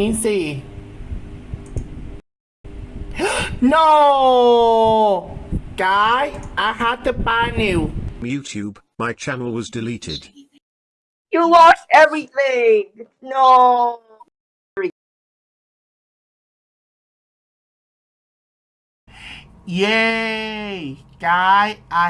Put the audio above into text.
นี่สิ no guy I had to buy new YouTube, my channel was deleted. You lost everything. No. yay guy I